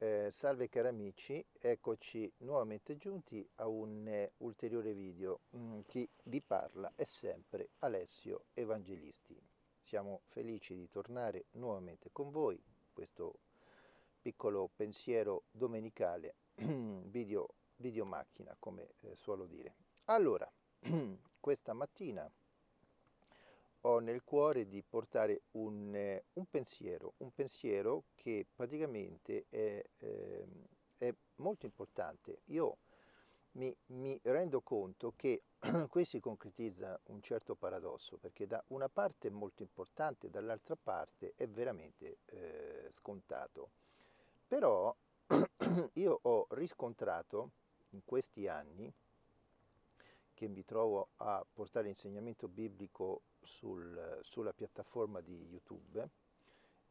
Eh, salve cari amici, eccoci nuovamente giunti a un eh, ulteriore video. Mm, chi vi parla è sempre Alessio Evangelisti. Siamo felici di tornare nuovamente con voi, questo piccolo pensiero domenicale, video, video macchina come eh, suolo dire. Allora, questa mattina ho nel cuore di portare un, eh, un pensiero, un pensiero che praticamente è, eh, è molto importante. Io mi, mi, rendo conto che qui si concretizza un certo paradosso, perché da una parte è molto importante, dall'altra parte è veramente eh, scontato. Però io ho riscontrato in questi anni che mi trovo a portare insegnamento biblico sul, sulla piattaforma di YouTube,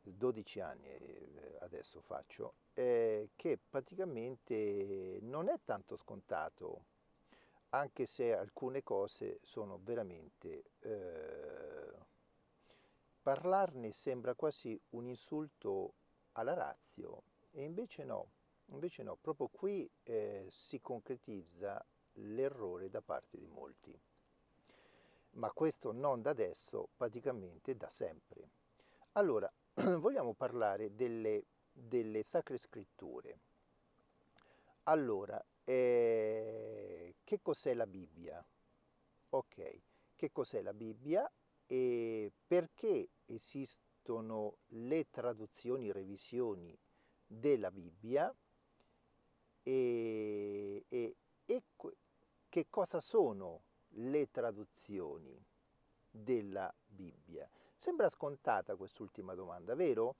12 anni eh, adesso faccio, eh, che praticamente non è tanto scontato, anche se alcune cose sono veramente... Eh, parlarne sembra quasi un insulto alla razio e invece no, invece no, proprio qui eh, si concretizza l'errore da parte di molti. Ma questo non da adesso, praticamente da sempre. Allora, vogliamo parlare delle, delle sacre scritture. Allora, eh, che cos'è la Bibbia? Ok, che cos'è la Bibbia e perché esistono le traduzioni, revisioni della Bibbia e, e, e che cosa sono le traduzioni della Bibbia? Sembra scontata quest'ultima domanda, vero?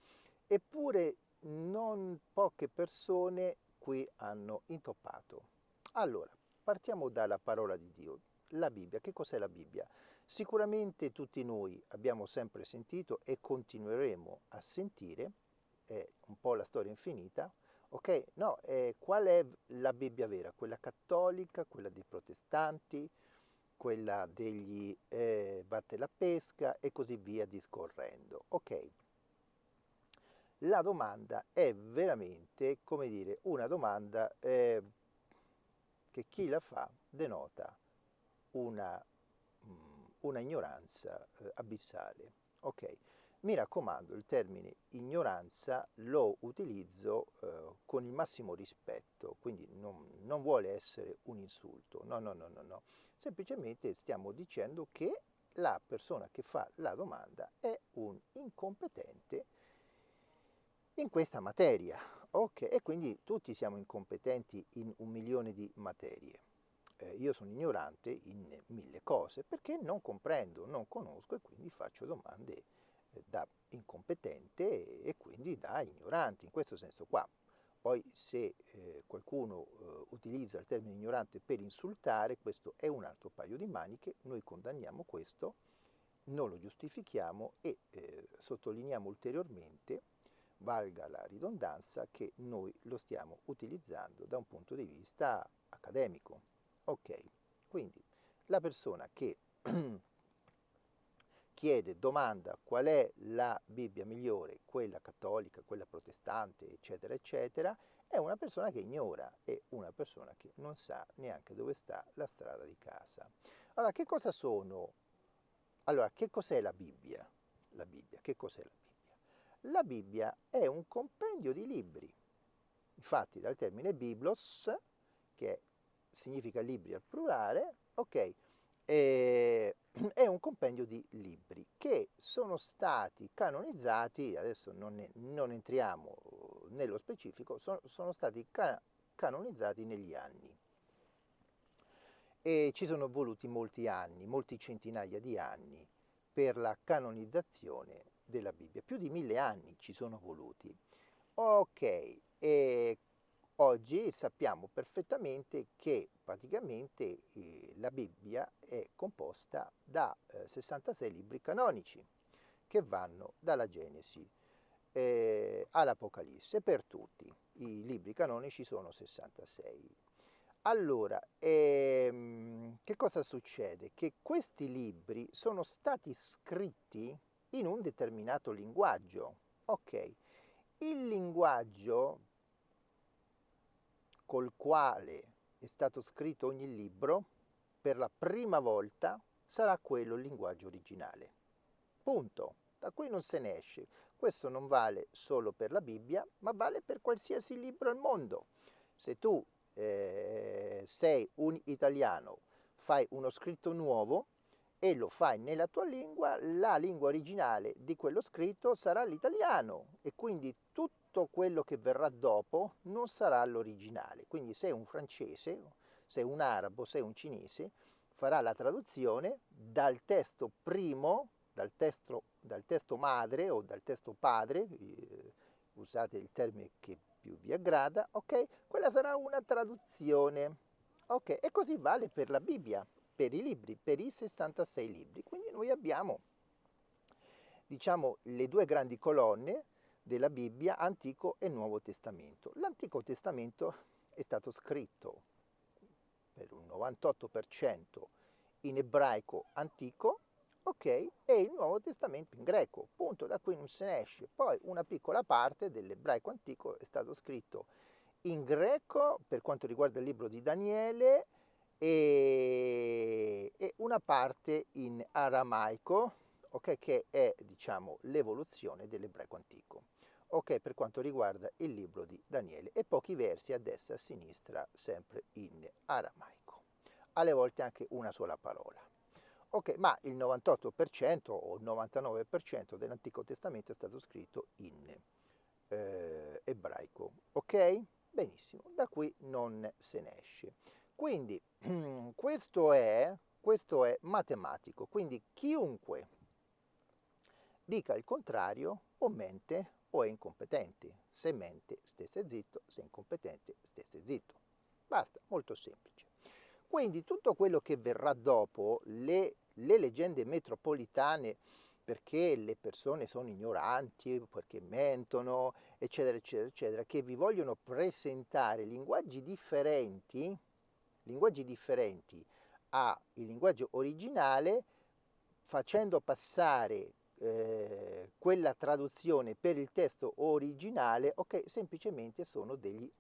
Eppure non poche persone qui hanno intoppato. Allora, partiamo dalla parola di Dio. La Bibbia, che cos'è la Bibbia? Sicuramente tutti noi abbiamo sempre sentito e continueremo a sentire, è un po' la storia infinita, Ok? No, eh, qual è la Bibbia vera? Quella cattolica, quella dei protestanti, quella degli eh, batte la pesca e così via discorrendo. Ok? La domanda è veramente, come dire, una domanda eh, che chi la fa denota una, mm, una ignoranza eh, abissale. Ok? Mi raccomando, il termine ignoranza lo utilizzo eh, con il massimo rispetto, quindi non, non, vuole essere un insulto, no, no, no, no, no. Semplicemente stiamo dicendo che la persona che fa la domanda è un incompetente in questa materia, ok? E quindi tutti siamo incompetenti in un milione di materie. Eh, io sono ignorante in mille cose perché non comprendo, non conosco e quindi faccio domande da incompetente e quindi da ignorante, in questo senso qua. Poi se eh, qualcuno eh, utilizza il termine ignorante per insultare, questo è un altro paio di maniche, noi condanniamo questo, non lo giustifichiamo e eh, sottolineiamo ulteriormente, valga la ridondanza, che noi lo stiamo utilizzando da un punto di vista accademico. Ok, quindi la persona che chiede, domanda qual è la Bibbia migliore, quella cattolica, quella protestante, eccetera, eccetera, è una persona che ignora, è una persona che non sa neanche dove sta la strada di casa. Allora, che cosa sono? Allora, che cos'è la Bibbia? La Bibbia, che cos'è la Bibbia? La Bibbia è un compendio di libri. Infatti, dal termine biblos, che significa libri al plurale, ok, eh, è un compendio di libri che sono stati canonizzati, adesso non, ne, non entriamo nello specifico, sono, sono stati ca canonizzati negli anni. E ci sono voluti molti anni, molti centinaia di anni per la canonizzazione della Bibbia, più di mille anni ci sono voluti. Ok, e Oggi sappiamo perfettamente che praticamente eh, la Bibbia è composta da eh, 66 libri canonici che vanno dalla Genesi eh, all'Apocalisse per tutti. I libri canonici sono 66. Allora, ehm, che cosa succede? Che questi libri sono stati scritti in un determinato linguaggio. Ok, il linguaggio col quale è stato scritto ogni libro, per la prima volta sarà quello il linguaggio originale. Punto. Da qui non se ne esce. Questo non vale solo per la Bibbia, ma vale per qualsiasi libro al mondo. Se tu eh, sei un italiano, fai uno scritto nuovo e lo fai nella tua lingua, la lingua originale di quello scritto sarà l'italiano e quindi tutto quello che verrà dopo non sarà l'originale. Quindi se un francese, se un arabo, se un cinese, farà la traduzione dal testo primo, dal testo, dal testo madre o dal testo padre, eh, usate il termine che più vi aggrada, ok? Quella sarà una traduzione, ok? E così vale per la Bibbia, per i libri, per i 66 libri. Quindi noi abbiamo, diciamo, le due grandi colonne della Bibbia, Antico e Nuovo Testamento. L'Antico Testamento è stato scritto per un 98% in ebraico antico, ok, e il Nuovo Testamento in greco, punto, da qui non se ne esce. Poi una piccola parte dell'ebraico antico è stato scritto in greco per quanto riguarda il libro di Daniele e, e una parte in aramaico, ok, che è diciamo l'evoluzione dell'ebraico antico ok per quanto riguarda il libro di Daniele e pochi versi a destra e a sinistra sempre in aramaico, alle volte anche una sola parola. Ok, ma il 98% o il 99% dell'Antico Testamento è stato scritto in eh, ebraico. Ok? Benissimo, da qui non se ne esce. Quindi questo è, questo è matematico, quindi chiunque dica il contrario o mente o è incompetente. Se mente, stesse zitto, se è incompetente, stesse zitto. Basta, molto semplice. Quindi tutto quello che verrà dopo, le, le leggende metropolitane, perché le persone sono ignoranti, perché mentono, eccetera, eccetera, eccetera, che vi vogliono presentare linguaggi differenti, linguaggi differenti al linguaggio originale, facendo passare eh, quella traduzione per il testo originale, ok, semplicemente sono degli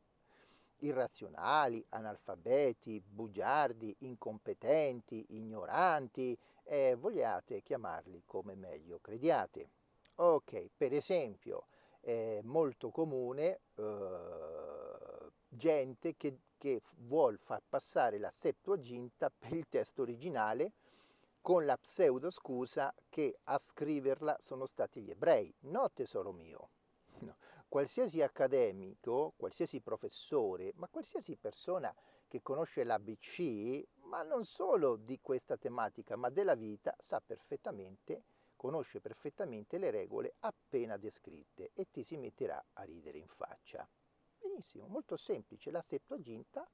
irrazionali, analfabeti, bugiardi, incompetenti, ignoranti, eh, vogliate chiamarli come meglio crediate. Ok, per esempio, è molto comune eh, gente che, che vuol far passare la Septuaginta per il testo originale con la pseudo scusa che a scriverla sono stati gli ebrei. No, tesoro mio. No. Qualsiasi accademico, qualsiasi professore, ma qualsiasi persona che conosce l'ABC, ma non solo di questa tematica, ma della vita, sa perfettamente, conosce perfettamente le regole appena descritte e ti si metterà a ridere in faccia. Benissimo, molto semplice. La Septuaginta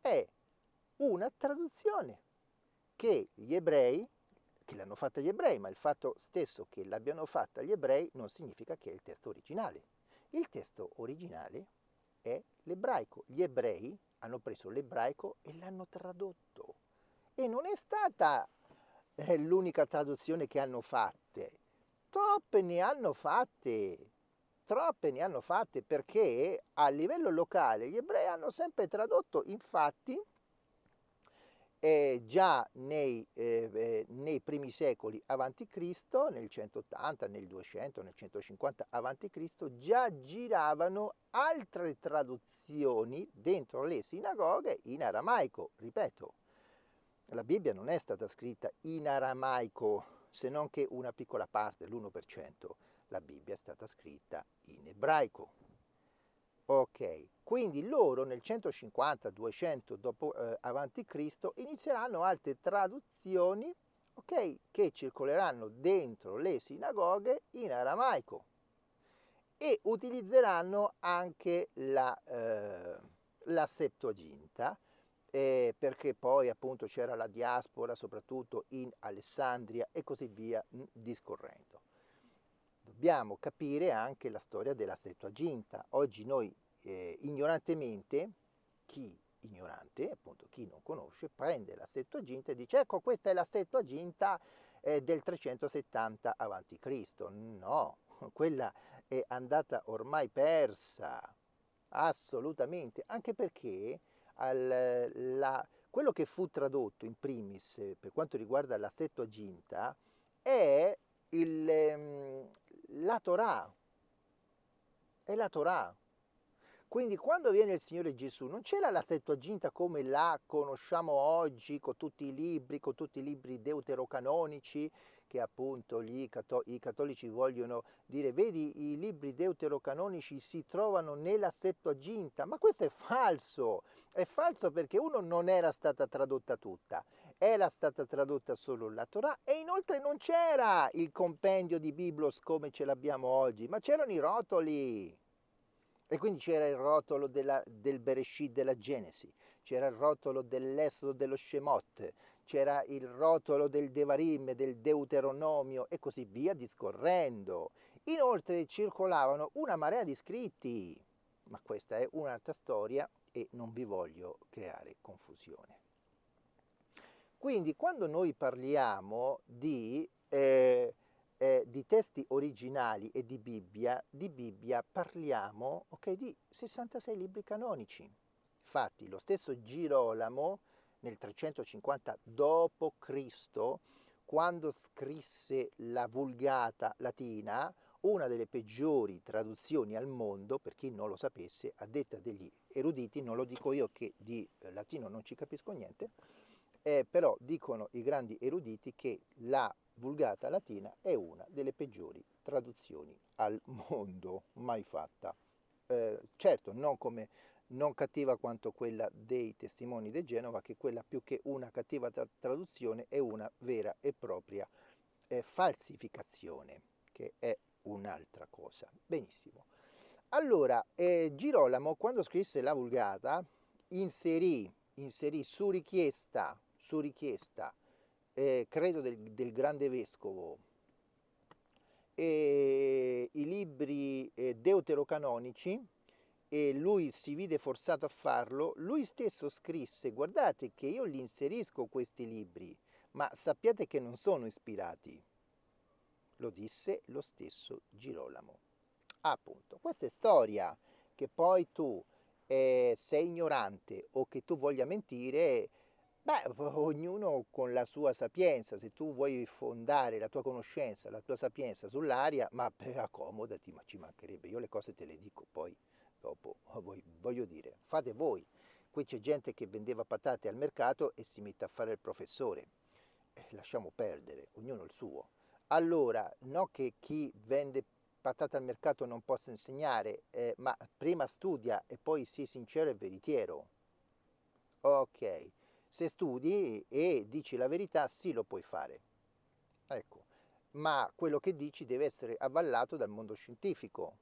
è una traduzione che gli ebrei, che l'hanno fatta gli ebrei, ma il fatto stesso che l'abbiano fatta gli ebrei non significa che è il testo originale. Il testo originale è l'ebraico. Gli ebrei hanno preso l'ebraico e l'hanno tradotto. E non è stata eh, l'unica traduzione che hanno fatte. Troppe ne hanno fatte. Troppe ne hanno fatte perché a livello locale gli ebrei hanno sempre tradotto, infatti, eh, già nei, eh, nei, primi secoli avanti Cristo, nel 180, nel 200, nel 150 avanti Cristo, già giravano altre traduzioni dentro le sinagoghe in aramaico. Ripeto, la Bibbia non è stata scritta in aramaico, se non che una piccola parte, l'1%. La Bibbia è stata scritta in ebraico. Ok, quindi loro nel 150-200 dopo, eh, Cristo inizieranno altre traduzioni okay, che circoleranno dentro le sinagoghe in aramaico e utilizzeranno anche la, eh, la Septuaginta eh, perché poi appunto c'era la diaspora soprattutto in Alessandria e così via discorrendo dobbiamo capire anche la storia della Septuaginta. Oggi noi eh, ignorantemente, chi ignorante, appunto chi non conosce, prende la Septuaginta e dice ecco questa è la Septuaginta eh, del 370 a.C. No, quella è andata ormai persa. Assolutamente, anche perché al, la, quello che fu tradotto in primis per quanto riguarda la Settuaginta è il, ehm, la Torah, è la Torah. Quindi quando viene il Signore Gesù non c'era la Settuaginta come la conosciamo oggi con tutti i libri, con tutti i libri deuterocanonici che appunto gli, i cattolici vogliono dire, vedi i libri deuterocanonici si trovano nella Settuaginta, ma questo è falso, è falso perché uno non era stata tradotta tutta, era stata tradotta solo la Torah e inoltre non c'era il compendio di Biblos come ce l'abbiamo oggi, ma c'erano i rotoli. E quindi c'era il rotolo della, del Bereshit della Genesi, c'era il rotolo dell'Esodo dello Shemot, c'era il rotolo del Devarim, del Deuteronomio e così via discorrendo. Inoltre circolavano una marea di scritti, ma questa è un'altra storia e non vi voglio creare confusione. Quindi quando noi parliamo di eh, eh, di testi originali e di Bibbia, di Bibbia parliamo okay, di 66 libri canonici. Infatti lo stesso Girolamo nel 350 d.C., quando scrisse la Vulgata latina, una delle peggiori traduzioni al mondo, per chi non lo sapesse, a detta degli eruditi, non lo dico io che di latino non ci capisco niente, eh, però dicono i grandi eruditi che la Vulgata latina è una delle peggiori traduzioni al mondo mai fatta. Eh, certo, non, come, non cattiva quanto quella dei testimoni di Genova, che quella più che una cattiva tra- traduzione è una vera e propria eh, falsificazione, che è un'altra cosa. Benissimo. Allora, eh, Girolamo, quando scrisse la Vulgata, inserì, inserì su richiesta, su richiesta eh, credo del, del, grande vescovo, e i libri eh, deuterocanonici e lui si vide forzato a farlo, lui stesso scrisse, guardate che io li inserisco questi libri, ma sappiate che non sono ispirati. Lo disse lo stesso Girolamo. Appunto, questa è storia che poi tu eh, sei ignorante o che tu voglia mentire Beh, ognuno con la sua sapienza, se tu vuoi fondare la tua conoscenza, la tua sapienza sull'aria, ma beh, accomodati, ma ci mancherebbe, io le cose te le dico poi dopo, voglio dire, fate voi. Qui c'è gente che vendeva patate al mercato e si mette a fare il professore. Eh, lasciamo perdere, ognuno il suo. Allora, no che chi vende patate al mercato non possa insegnare, eh, ma prima studia e poi sii sincero e veritiero. Ok. Se studi e dici la verità, sì lo puoi fare. Ecco, ma quello che dici deve essere avvallato dal mondo scientifico.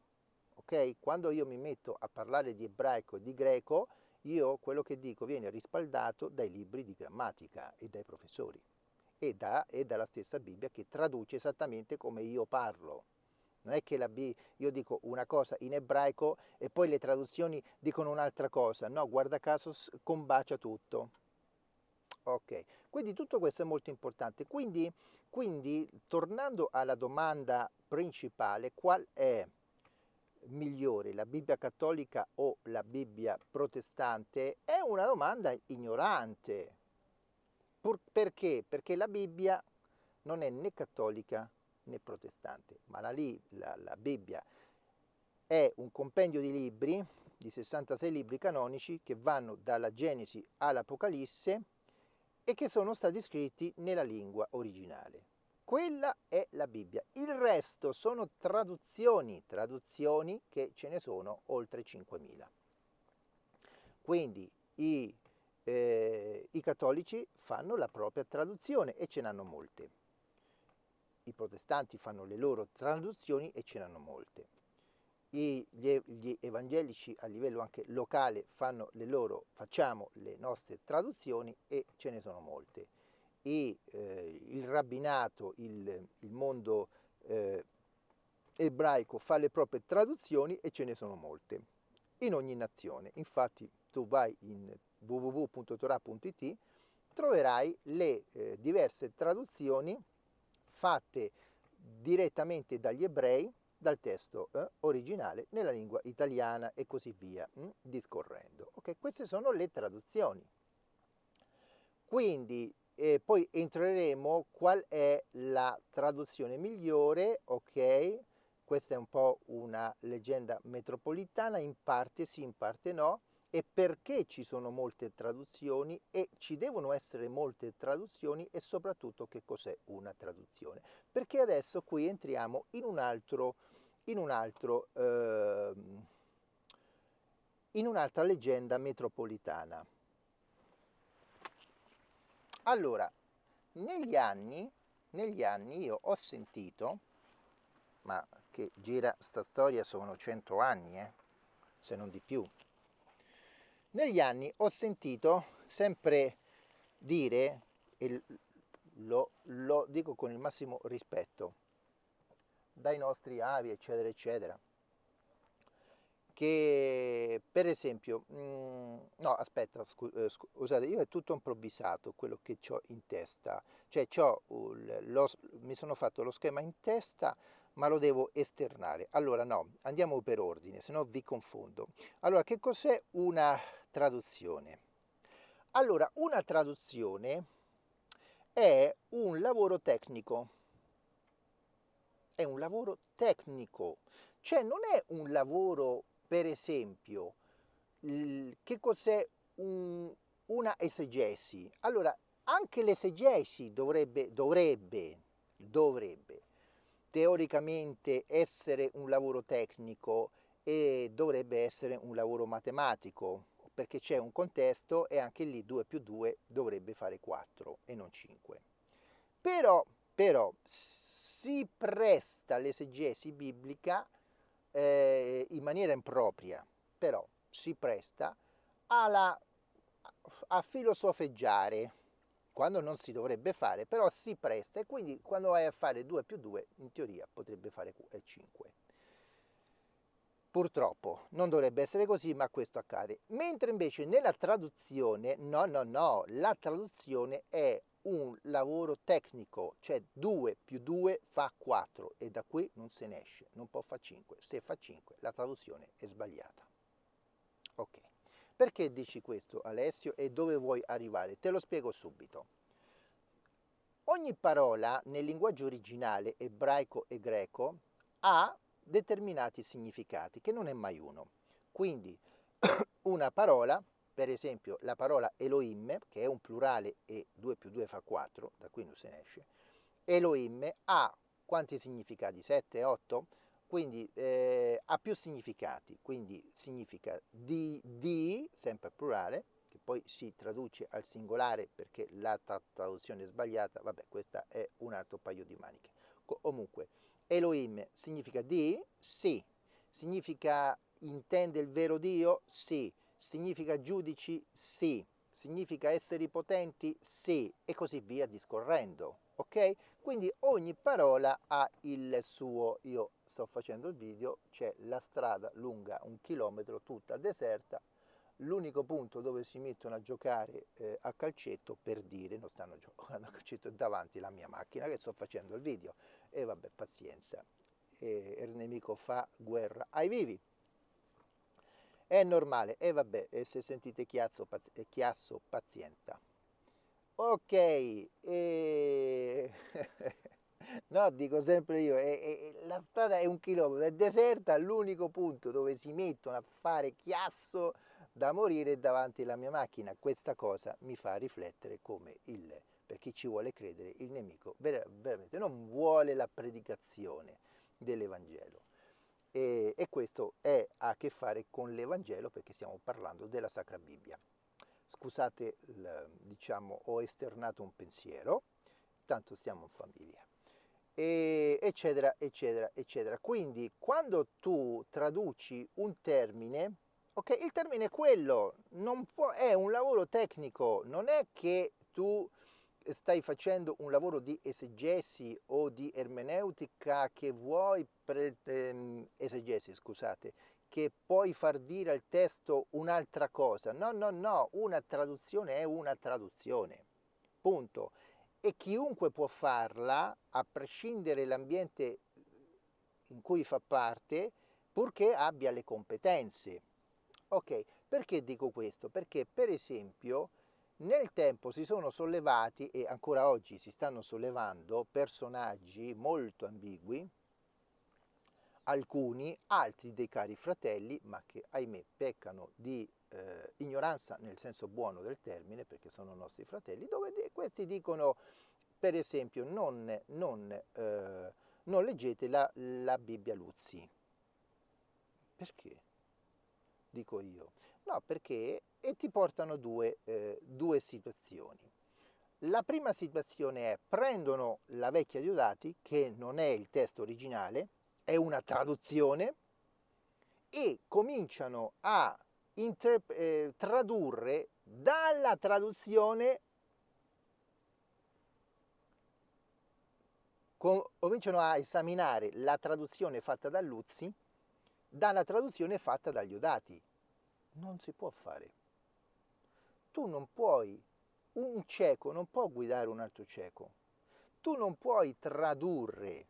Ok? Quando io mi metto a parlare di ebraico e di greco, io quello che dico viene rispaldato dai libri di grammatica e dai professori e, da, e dalla stessa Bibbia che traduce esattamente come io parlo. Non è che la B, io dico una cosa in ebraico e poi le traduzioni dicono un'altra cosa. No, guarda caso combacia tutto. Ok, quindi tutto questo è molto importante. Quindi, quindi tornando alla domanda principale, qual è migliore, la Bibbia cattolica o la Bibbia protestante? È una domanda ignorante. Pur perché? Perché la Bibbia non è né cattolica né protestante, ma la, la, la Bibbia è un compendio di libri, di 66 libri canonici, che vanno dalla Genesi all'Apocalisse, e che sono stati scritti nella lingua originale. Quella è la Bibbia. Il resto sono traduzioni, traduzioni che ce ne sono oltre 5.000. Quindi i, eh, i cattolici fanno la propria traduzione e ce n'hanno molte. I protestanti fanno le loro traduzioni e ce n'hanno molte gli, gli, evangelici a livello anche locale fanno le loro, facciamo le nostre traduzioni e ce ne sono molte. E eh, il rabbinato, il, il mondo eh, ebraico fa le proprie traduzioni e ce ne sono molte, in ogni nazione. Infatti tu vai in www.torah.it, troverai le eh, diverse traduzioni fatte direttamente dagli ebrei dal testo eh, originale nella lingua italiana e così via, mh, mm, discorrendo. Ok, queste sono le traduzioni. Quindi eh, poi entreremo qual è la traduzione migliore, ok? Questa è un po' una leggenda metropolitana, in parte sì, in parte no, e perché ci sono molte traduzioni e ci devono essere molte traduzioni e soprattutto che cos'è una traduzione. Perché adesso qui entriamo in un altro, in un altro, eh, in un'altra leggenda metropolitana. Allora, negli anni, negli anni io ho sentito, ma che gira sta storia sono cento anni, eh, se non di più, negli anni ho sentito sempre dire, e lo, lo dico con il massimo rispetto, dai nostri avi, eccetera, eccetera, che per esempio, mh, mm, no aspetta, eh, scusate, io è tutto improvvisato quello che ho in testa, cioè lo, mi sono fatto lo schema in testa, ma lo devo esternare. Allora no, andiamo per ordine, se no vi confondo. Allora, che cos'è una traduzione? Allora, una traduzione è un lavoro tecnico. È un lavoro tecnico, cioè non è un lavoro, per esempio, che cos'è un, una esegesi? Allora, anche l'esegesi dovrebbe, dovrebbe, dovrebbe teoricamente essere un lavoro tecnico e dovrebbe essere un lavoro matematico, perché c'è un contesto e anche lì 2 più 2 dovrebbe fare 4 e non 5. Però, però si presta l'esegesi biblica eh, in maniera impropria, però si presta alla, a filosofeggiare, quando non si dovrebbe fare, però si presta e quindi quando vai a fare 2 più 2 in teoria potrebbe fare 5. Purtroppo non dovrebbe essere così, ma questo accade. Mentre invece nella traduzione, no, no, no, la traduzione è un lavoro tecnico, cioè 2 più 2 fa 4 e da qui non se ne esce, non può fare 5. Se fa 5 la traduzione è sbagliata. Ok. Perché dici questo Alessio e dove vuoi arrivare? Te lo spiego subito. Ogni parola nel linguaggio originale ebraico e greco ha determinati significati, che non è mai uno. Quindi una parola, per esempio la parola Elohim, che è un plurale e 2 più 2 fa 4, da qui non se ne esce, Elohim ha quanti significati? 7, 8? quindi eh, ha più significati, quindi significa di, di, sempre plurale, che poi si traduce al singolare perché la traduzione è sbagliata, vabbè questo è un altro paio di maniche. Comunque, Elohim significa di? Sì. Significa intende il vero Dio? Sì. Significa giudici? Sì. Significa esseri potenti? Sì. E così via discorrendo. Ok? Quindi ogni parola ha il suo, io sto facendo il video, c'è la strada lunga un chilometro, tutta deserta, l'unico punto dove si mettono a giocare eh, a calcetto, per dire, non stanno giocando a calcetto, è davanti la mia macchina che sto facendo il video, e vabbè, pazienza, e il nemico fa guerra ai vivi. È normale, e vabbè, e se sentite chiasso, paz chiasso pazienza. Ok, e... No, dico sempre io, è, è, la strada è un chilometro, è deserta, l'unico punto dove si mettono a fare chiasso da morire davanti alla mia macchina. Questa cosa mi fa riflettere come il, per chi ci vuole credere, il nemico ver veramente non vuole la predicazione dell'Evangelo. E, e questo è, ha a che fare con l'Evangelo perché stiamo parlando della Sacra Bibbia. Scusate, diciamo, ho esternato un pensiero, tanto stiamo in famiglia e eccetera, eccetera, eccetera. Quindi quando tu traduci un termine, ok, il termine è quello, può, è un lavoro tecnico, non è che tu stai facendo un lavoro di esegesi o di ermeneutica che vuoi, pre, ehm, esegesi scusate, che puoi far dire al testo un'altra cosa. No, no, no, una traduzione è una traduzione. Punto e chiunque può farla, a prescindere dall'ambiente in cui fa parte, purché abbia le competenze. Ok, perché dico questo? Perché per esempio nel tempo si sono sollevati e ancora oggi si stanno sollevando personaggi molto ambigui, alcuni, altri dei cari fratelli, ma che ahimè peccano di eh, ignoranza nel senso buono del termine, perché sono nostri fratelli, dove questi dicono, per esempio, non, non, eh, non leggete la, la Bibbia Luzzi. Perché? Dico io. No, perché e ti portano due, eh, due situazioni. La prima situazione è prendono la vecchia Diodati, che non è il testo originale, è una traduzione, e cominciano a inter- eh, tradurre dalla traduzione, com- cominciano a esaminare la traduzione fatta da Luzzi dalla traduzione fatta dagli Odati. Non si può fare. Tu non puoi, un cieco non può guidare un altro cieco. Tu non puoi tradurre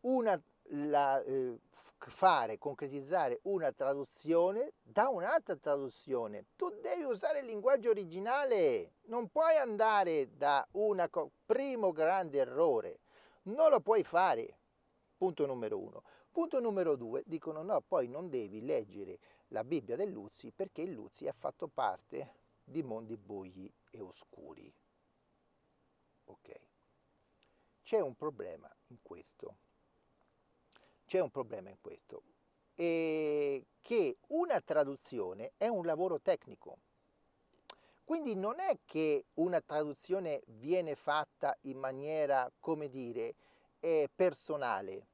una, la, eh, fare, concretizzare una traduzione da un'altra traduzione. Tu devi usare il linguaggio originale, non puoi andare da. Co- primo grande errore, non lo puoi fare. Punto numero uno. Punto numero due, dicono no, poi non devi leggere la Bibbia del Luzzi perché il Luzzi ha fatto parte di mondi bui e oscuri. Ok. C'è un problema in questo c'è un problema in questo, e che una traduzione è un lavoro tecnico. Quindi non è che una traduzione viene fatta in maniera, come dire, eh, personale.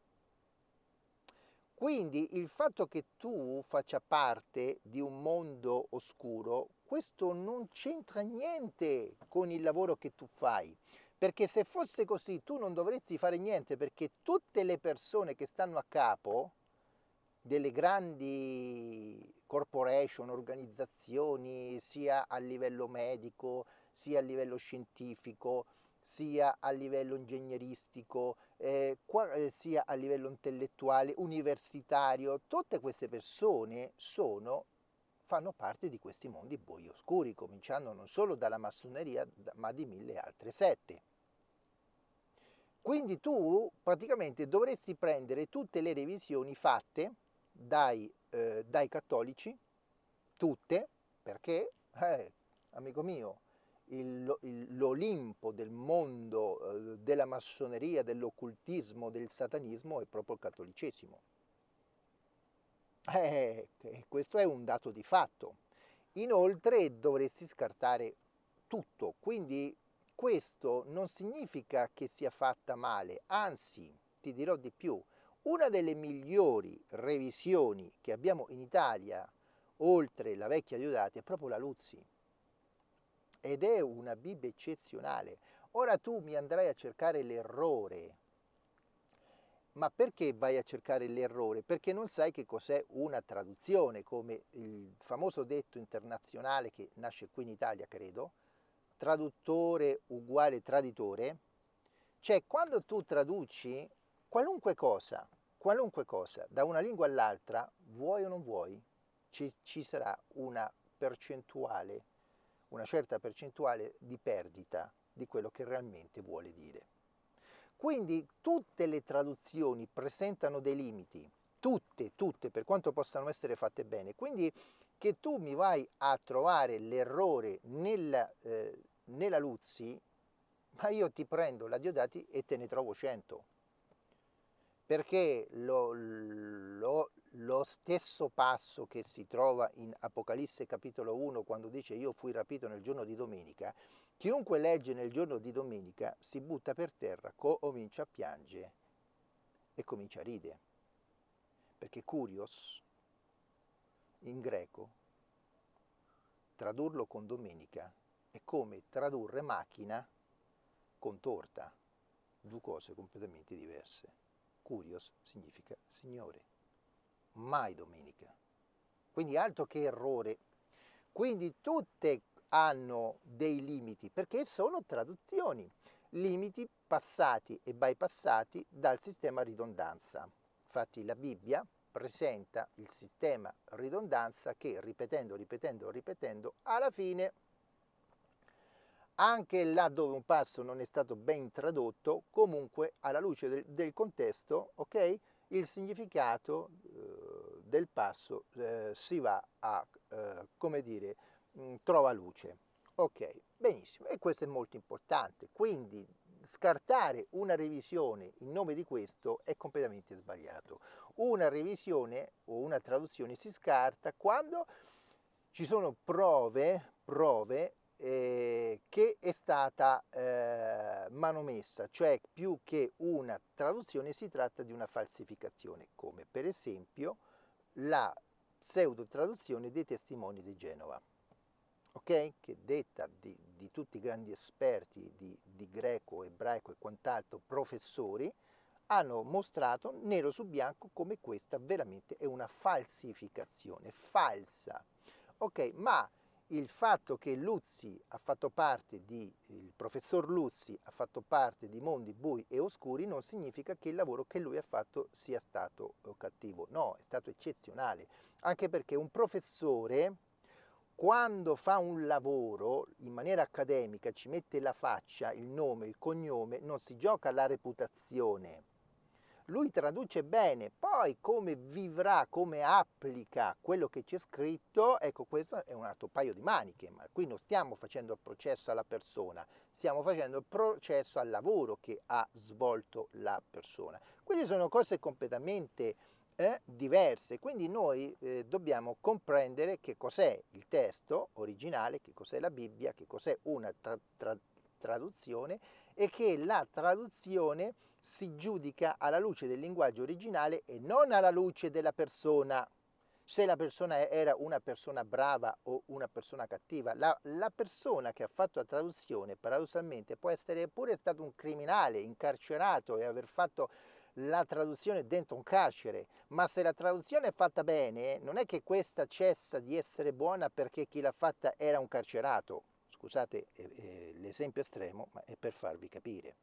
Quindi il fatto che tu faccia parte di un mondo oscuro, questo non c'entra niente con il lavoro che tu fai. Perché se fosse così tu non dovresti fare niente perché tutte le persone che stanno a capo delle grandi corporation, organizzazioni, sia a livello medico, sia a livello scientifico, sia a livello ingegneristico, eh, eh, sia a livello intellettuale, universitario, tutte queste persone sono, fanno parte di questi mondi bui oscuri, cominciando non solo dalla massoneria, ma di mille altre sette. Quindi tu praticamente dovresti prendere tutte le revisioni fatte dai, eh, dai cattolici, tutte, perché, eh, amico mio, l'Olimpo del mondo eh, della massoneria, dell'occultismo, del satanismo è proprio il cattolicesimo. Eh, questo è un dato di fatto. Inoltre dovresti scartare tutto, quindi questo non significa che sia fatta male, anzi, ti dirò di più, una delle migliori revisioni che abbiamo in Italia, oltre la vecchia Diodati, è proprio la Luzzi. Ed è una Bibbia eccezionale. Ora tu mi andrai a cercare l'errore. Ma perché vai a cercare l'errore? Perché non sai che cos'è una traduzione, come il famoso detto internazionale che nasce qui in Italia, credo, traduttore uguale traditore, cioè quando tu traduci qualunque cosa, qualunque cosa da una lingua all'altra, vuoi o non vuoi, ci, ci sarà una percentuale, una certa percentuale di perdita di quello che realmente vuole dire. Quindi tutte le traduzioni presentano dei limiti, tutte, tutte, per quanto possano essere fatte bene. Quindi che tu mi vai a trovare l'errore nella, eh, nella Luzzi, ma io ti prendo la Diodati e te ne trovo 100. Perché lo, lo, lo stesso passo che si trova in Apocalisse capitolo 1 quando dice io fui rapito nel giorno di domenica, chiunque legge nel giorno di domenica si butta per terra, comincia a piangere e comincia a ridere. Perché curios in greco, tradurlo con domenica, è come tradurre macchina con torta, due cose completamente diverse. Curios significa signore, mai domenica. Quindi altro che errore. Quindi tutte hanno dei limiti perché sono traduzioni. limiti passati e bypassati dal sistema ridondanza. Infatti la Bibbia presenta il sistema ridondanza che ripetendo, ripetendo, ripetendo, alla fine anche là dove un passo non è stato ben tradotto, comunque alla luce del, del contesto, ok, il significato del passo eh, si va a, eh, come dire, mh, mm, trova luce. Ok, benissimo, e questo è molto importante, quindi scartare una revisione in nome di questo è completamente sbagliato. Una revisione o una traduzione si scarta quando ci sono prove, prove eh, che è stata eh, manomessa, cioè più che una traduzione si tratta di una falsificazione, come per esempio la pseudo traduzione dei testimoni di Genova, okay? che detta di, di, tutti i grandi esperti di, di greco, ebraico e quant'altro, professori, hanno mostrato nero su bianco come questa veramente è una falsificazione falsa. Ok, ma il fatto che Luzzi ha fatto parte di, il professor Luzzi ha fatto parte di mondi bui e oscuri non significa che il lavoro che lui ha fatto sia stato eh, cattivo, no, è stato eccezionale, anche perché un professore quando fa un lavoro in maniera accademica ci mette la faccia, il nome, il cognome, non si gioca la reputazione lui traduce bene, poi come vivrà, come applica quello che c'è scritto, ecco questo è un altro paio di maniche, ma qui non stiamo facendo il processo alla persona, stiamo facendo il processo al lavoro che ha svolto la persona. Quindi sono cose completamente eh, diverse, quindi noi eh, dobbiamo comprendere che cos'è il testo originale, che cos'è la Bibbia, che cos'è una tra tra traduzione e che la traduzione si giudica alla luce del linguaggio originale e non alla luce della persona. Se la persona era una persona brava o una persona cattiva, la, la persona che ha fatto la traduzione paradossalmente può essere pure stato un criminale incarcerato e aver fatto la traduzione dentro un carcere, ma se la traduzione è fatta bene, non è che questa cessa di essere buona perché chi l'ha fatta era un carcerato. Scusate eh, eh, l'esempio estremo, ma è per farvi capire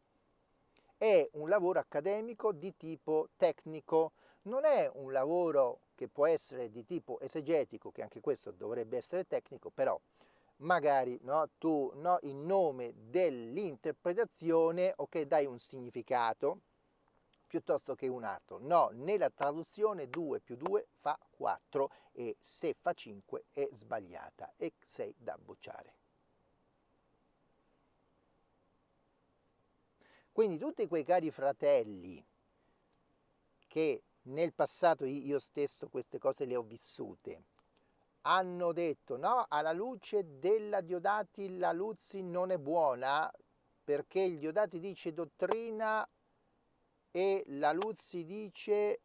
è un lavoro accademico di tipo tecnico, non è un lavoro che può essere di tipo esegetico, che anche questo dovrebbe essere tecnico, però magari no, tu no, in nome dell'interpretazione ok, dai un significato piuttosto che un altro. No, nella traduzione 2 più 2 fa 4 e se fa 5 è sbagliata e sei da bocciare. Quindi tutti quei cari fratelli che nel passato io stesso queste cose le ho vissute, hanno detto no, alla luce della Diodati la Luzzi non è buona perché il Diodati dice dottrina e la Luzzi dice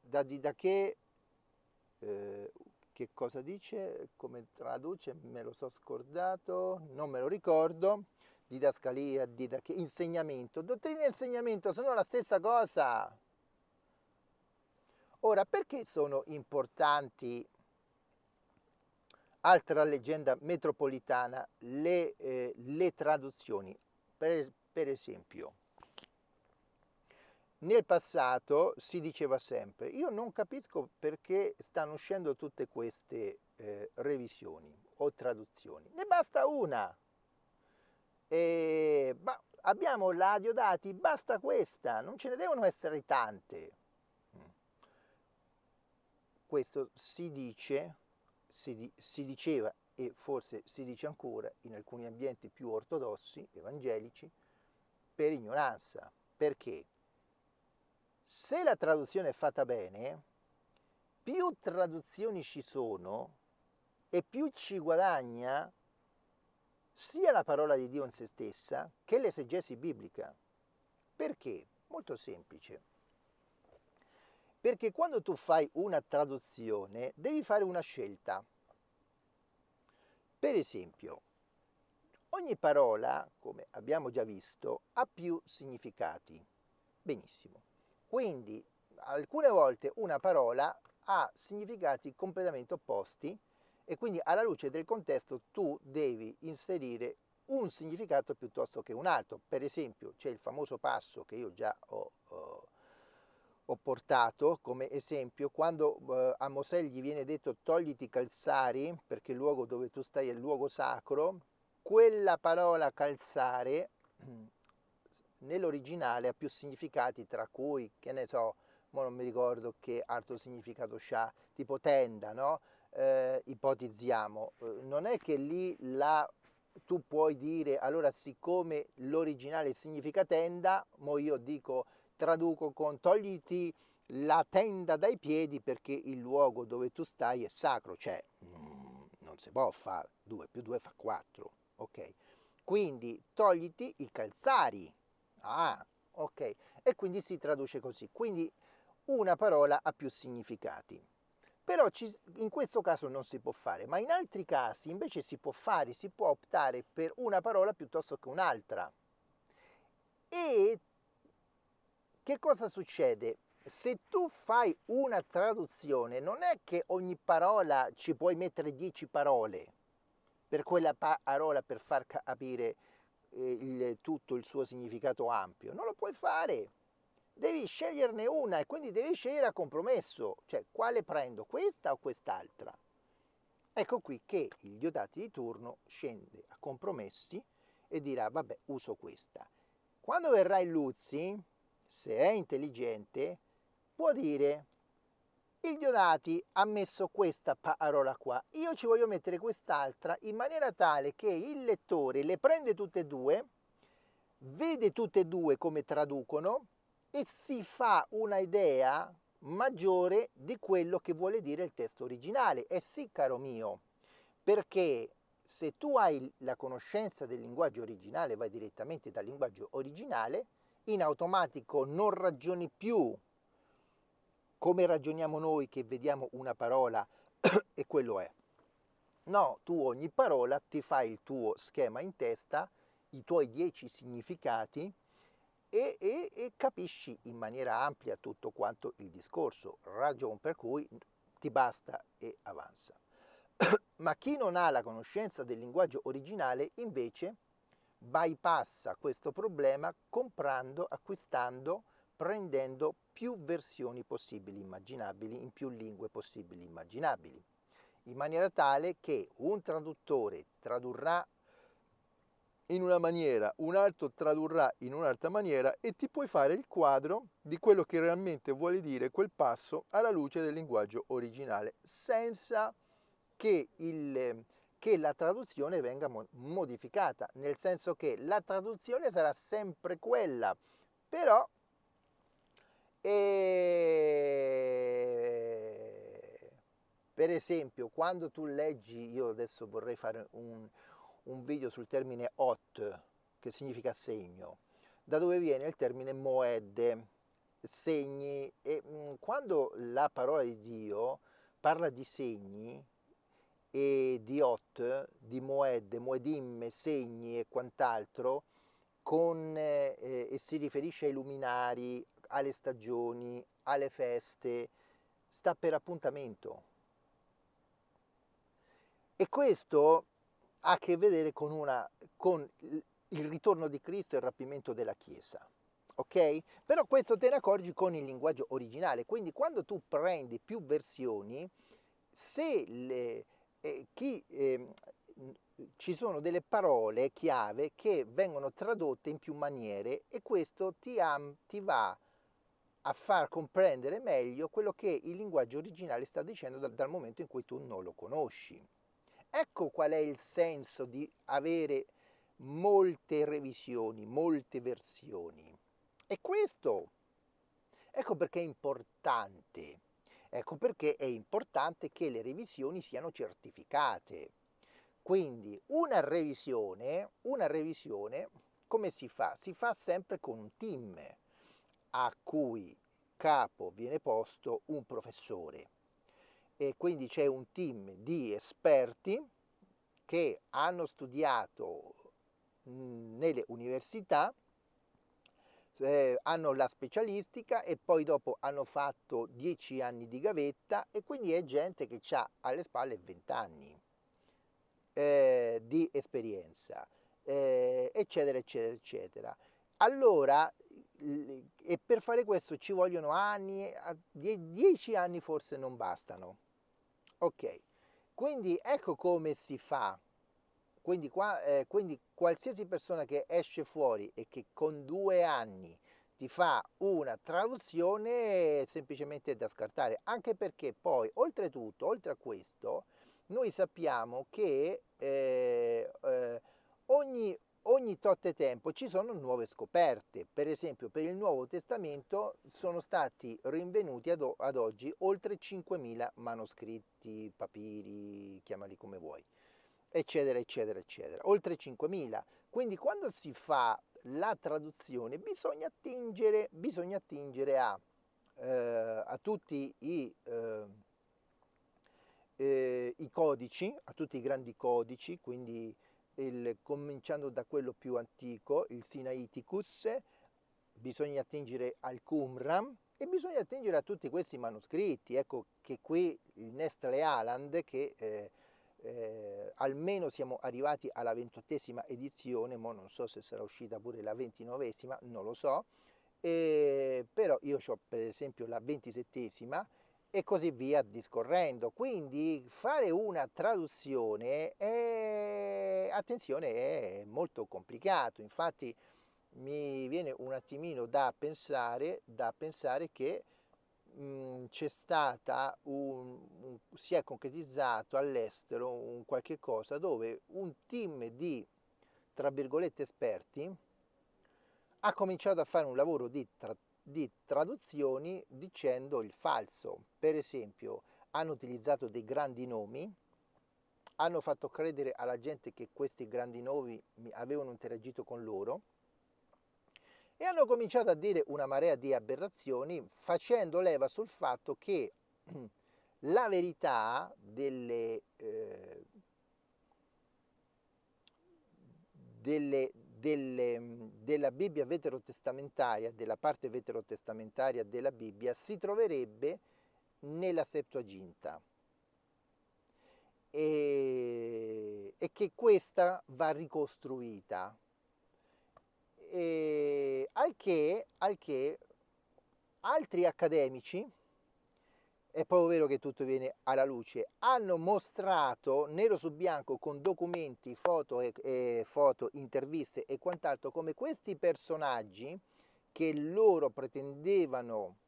da, da che, eh, che cosa dice, come traduce, me lo so scordato, non me lo ricordo, didascalia, didac- insegnamento. Dottrina e insegnamento sono la stessa cosa. Ora, perché sono importanti, altra leggenda metropolitana, le, eh, le traduzioni? Per, per esempio, nel passato si diceva sempre, io non capisco perché stanno uscendo tutte queste eh, revisioni o traduzioni, ne basta una e, ma abbiamo la Diodati, basta questa, non ce ne devono essere tante. Mm. Questo si dice, si, si diceva e forse si dice ancora in alcuni ambienti più ortodossi, evangelici, per ignoranza. Perché? Se la traduzione è fatta bene, più traduzioni ci sono e più ci guadagna sia la parola di Dio in se stessa che l'esegesi biblica. Perché? Molto semplice. Perché quando tu fai una traduzione devi fare una scelta. Per esempio, ogni parola, come abbiamo già visto, ha più significati. Benissimo. Quindi alcune volte una parola ha significati completamente opposti e quindi alla luce del contesto tu devi inserire un significato piuttosto che un altro. Per esempio c'è il famoso passo che io già ho, ho, ho portato come esempio, quando eh, a Mosè gli viene detto togliti i calzari perché il luogo dove tu stai è il luogo sacro, quella parola calzare nell'originale ha più significati tra cui, che ne so, non mi ricordo che altro significato ha, tipo tenda, no? Eh, ipotizziamo, eh, non è che lì la tu puoi dire allora siccome l'originale significa tenda, mo io dico traduco con togliti la tenda dai piedi perché il luogo dove tu stai è sacro, cioè mm, non si può fare 2 più 2 fa 4, ok? Quindi togliti i calzari, ah, ok? E quindi si traduce così, quindi una parola ha più significati. Però ci, in questo caso non si può fare, ma in altri casi invece si può fare, si può optare per una parola piuttosto che un'altra. E che cosa succede? Se tu fai una traduzione, non è che ogni parola ci puoi mettere 10 parole per quella parola per far capire eh, il, tutto il suo significato ampio. Non lo puoi fare. Devi sceglierne una e quindi devi scegliere a compromesso, cioè quale prendo, questa o quest'altra. Ecco qui che il Diodati di turno scende a compromessi e dirà vabbè uso questa. Quando verrà il Luzzi, se è intelligente, può dire il Diodati ha messo questa parola qua, io ci voglio mettere quest'altra in maniera tale che il lettore le prende tutte e due, vede tutte e due come traducono e si fa una idea maggiore di quello che vuole dire il testo originale. E sì, caro mio, perché se tu hai la conoscenza del linguaggio originale, vai direttamente dal linguaggio originale, in automatico non ragioni più come ragioniamo noi che vediamo una parola e quello è. No, tu ogni parola ti fai il tuo schema in testa, i tuoi dieci significati e, e, e capisci in maniera ampia tutto quanto il discorso, ragion per cui ti basta e avanza. Ma chi non ha la conoscenza del linguaggio originale invece bypassa questo problema comprando, acquistando, prendendo più versioni possibili immaginabili in più lingue possibili immaginabili, in maniera tale che un traduttore tradurrà in una maniera, un altro tradurrà in un'altra maniera e ti puoi fare il quadro di quello che realmente vuole dire quel passo alla luce del linguaggio originale, senza che, il, che la traduzione venga modificata, nel senso che la traduzione sarà sempre quella, però e... per esempio quando tu leggi, io adesso vorrei fare un, un video sul termine hot, che significa segno, da dove viene il termine moed, segni, e mh, mm, quando la parola di Dio parla di segni e di hot, di moed, moedim, segni e quant'altro, con, eh, e si riferisce ai luminari, alle stagioni, alle feste, sta per appuntamento. E questo ha a che vedere con, una, con il ritorno di Cristo e il rapimento della Chiesa. Ok? Però questo te ne accorgi con il linguaggio originale. Quindi quando tu prendi più versioni, se le, eh, chi, eh, ci sono delle parole chiave che vengono tradotte in più maniere e questo ti, am, ti va a far comprendere meglio quello che il linguaggio originale sta dicendo dal, dal momento in cui tu non lo conosci. Ecco qual è il senso di avere molte revisioni, molte versioni. E questo, ecco perché è importante. Ecco perché è importante che le revisioni siano certificate. Quindi una revisione, una revisione come si fa? Si fa sempre con un team a cui capo viene posto un professore e quindi c'è un team di esperti che hanno studiato nelle università, eh, hanno la specialistica e poi dopo hanno fatto dieci anni di gavetta e quindi è gente che ha alle spalle 20 anni eh, di esperienza. eh, eccetera, eccetera, eccetera. Allora, e per fare questo ci vogliono anni, dieci anni forse non bastano. Ok, quindi ecco come si fa. Quindi, qua, eh, quindi qualsiasi persona che esce fuori e che con due anni ti fa una traduzione semplicemente da scartare, anche perché poi oltretutto, oltre a questo, noi sappiamo che eh, eh, ogni, ogni tot tempo ci sono nuove scoperte, per esempio per il Nuovo Testamento sono stati rinvenuti ad, ad oggi oltre 5.000 manoscritti, papiri, chiamali come vuoi, eccetera, eccetera, eccetera, oltre 5.000. Quindi quando si fa la traduzione bisogna attingere, bisogna attingere a, eh, a tutti i, eh, eh, i, codici, a tutti i grandi codici, quindi il, cominciando da quello più antico, il Sinaiticus, bisogna attingere al Qumran e bisogna attingere a tutti questi manoscritti. Ecco che qui il Nestle Aland, che eh, eh, almeno siamo arrivati alla ventottesima edizione, ma non so se sarà uscita pure la ventinovesima, non lo so, eh, però io ho per esempio la ventisettesima e così via discorrendo. Quindi fare una traduzione è, attenzione, è molto complicato, infatti mi viene un attimino da pensare, da pensare che Mhmm, c'è stata un, un, si è concretizzato all'estero un qualche cosa dove un team di tra virgolette esperti ha cominciato a fare un lavoro di, tra, di traduzioni dicendo il falso. Per esempio, hanno utilizzato dei grandi nomi, hanno fatto credere alla gente che questi grandi nomi avevano interagito con loro e hanno cominciato a dire una marea di aberrazioni facendo leva sul fatto che la verità delle, eh, delle, delle, della Bibbia veterotestamentaria, della parte veterotestamentaria della Bibbia, si troverebbe nella Septuaginta. E, e che questa va ricostruita. E al, che, al che altri accademici, è proprio vero che tutto viene alla luce, hanno mostrato nero su bianco con documenti, foto, e, e foto interviste e quant'altro come questi personaggi che loro pretendevano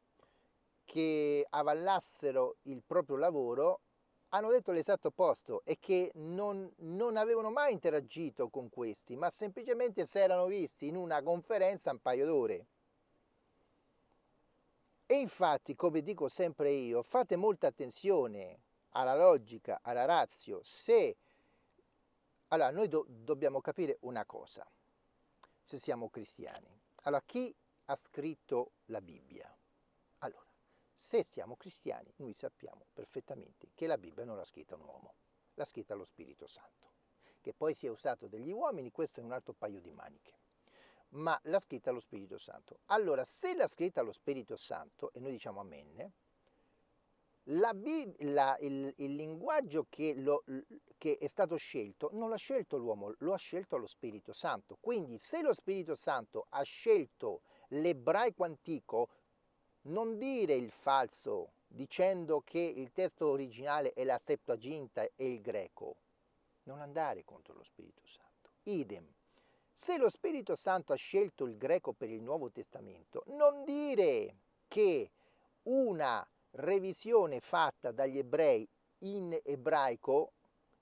che avallassero il proprio lavoro hanno detto l'esatto opposto e che non, non, avevano mai interagito con questi, ma semplicemente si erano visti in una conferenza un paio d'ore. E infatti, come dico sempre io, fate molta attenzione alla logica, alla razio. Se allora noi do, dobbiamo capire una cosa, se siamo cristiani. Allora, chi ha scritto la Bibbia? Allora, se siamo cristiani, noi sappiamo perfettamente che la Bibbia non l'ha scritta un uomo, l'ha scritta lo Spirito Santo. Che poi sia usato degli uomini, questo è un altro paio di maniche. Ma l'ha scritta lo Spirito Santo. Allora, se l'ha scritta lo Spirito Santo, e noi diciamo amen, la, la, il, il, linguaggio che, lo, che, è stato scelto non l'ha scelto l'uomo, lo ha scelto lo Spirito Santo. Quindi se lo Spirito Santo ha scelto l'ebraico antico, non dire il falso dicendo che il testo originale è la Septuaginta e il greco. Non andare contro lo Spirito Santo. Idem. Se lo Spirito Santo ha scelto il greco per il Nuovo Testamento, non dire che una revisione fatta dagli ebrei in ebraico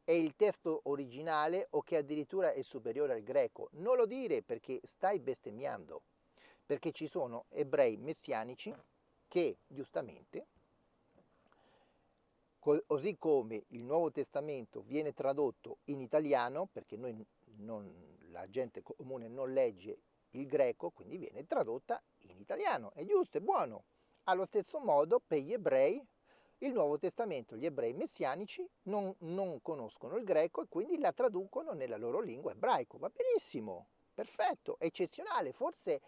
è il testo originale o che addirittura è superiore al greco. Non lo dire perché stai bestemmiando perché ci sono ebrei messianici che giustamente, così come il Nuovo Testamento viene tradotto in italiano, perché noi non, la gente comune non legge il greco, quindi viene tradotta in italiano, è giusto, è buono. Allo stesso modo per gli ebrei il Nuovo Testamento, gli ebrei messianici non, non, conoscono il greco e quindi la traducono nella loro lingua ebraico. Va benissimo, perfetto, eccezionale. Forse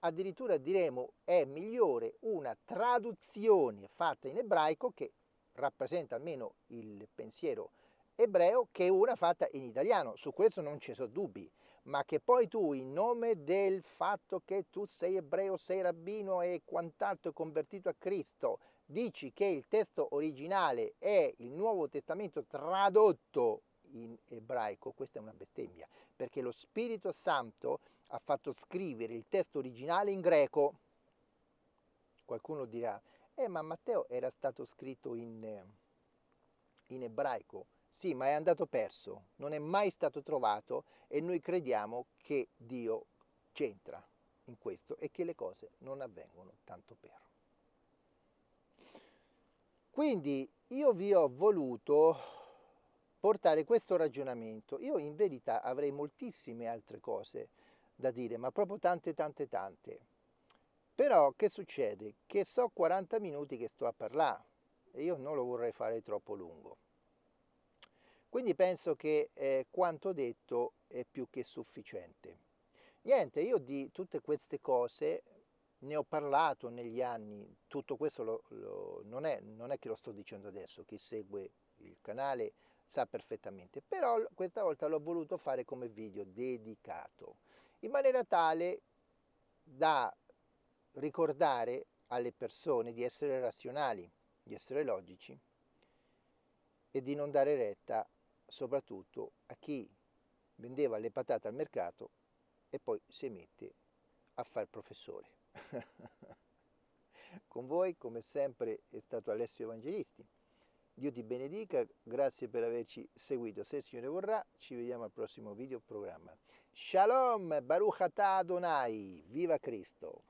addirittura diremo è migliore una traduzione fatta in ebraico che rappresenta almeno il pensiero ebreo che una fatta in italiano, su questo non ci sono dubbi, ma che poi tu in nome del fatto che tu sei ebreo, sei rabbino e quant'altro convertito a Cristo, dici che il testo originale è il Nuovo Testamento tradotto in ebraico, questa è una bestemmia, perché lo Spirito Santo ha fatto scrivere il testo originale in greco. Qualcuno dirà, eh ma Matteo era stato scritto in, in ebraico. Sì, ma è andato perso, non è mai stato trovato e noi crediamo che Dio c'entra in questo e che le cose non avvengono tanto per. Quindi io vi ho voluto portare questo ragionamento. Io in verità avrei moltissime altre cose da dire, ma proprio tante, tante, tante. Però che succede? Che so 40 minuti che sto a parlare e io non lo vorrei fare troppo lungo. Quindi penso che eh, quanto detto è più che sufficiente. Niente, io di tutte queste cose ne ho parlato negli anni, tutto questo lo, lo, non, è, non, è, che lo sto dicendo adesso, chi segue il canale sa perfettamente, però questa volta l'ho voluto fare come video dedicato, in maniera tale da ricordare alle persone di essere razionali, di essere logici e di non dare retta soprattutto a chi vendeva le patate al mercato e poi si mette a fare professore. Con voi, come sempre, è stato Alessio Evangelisti. Dio ti benedica, grazie per averci seguito. Se il Signore vorrà, ci vediamo al prossimo video programma. Shalom, Baruch Adonai, viva Cristo!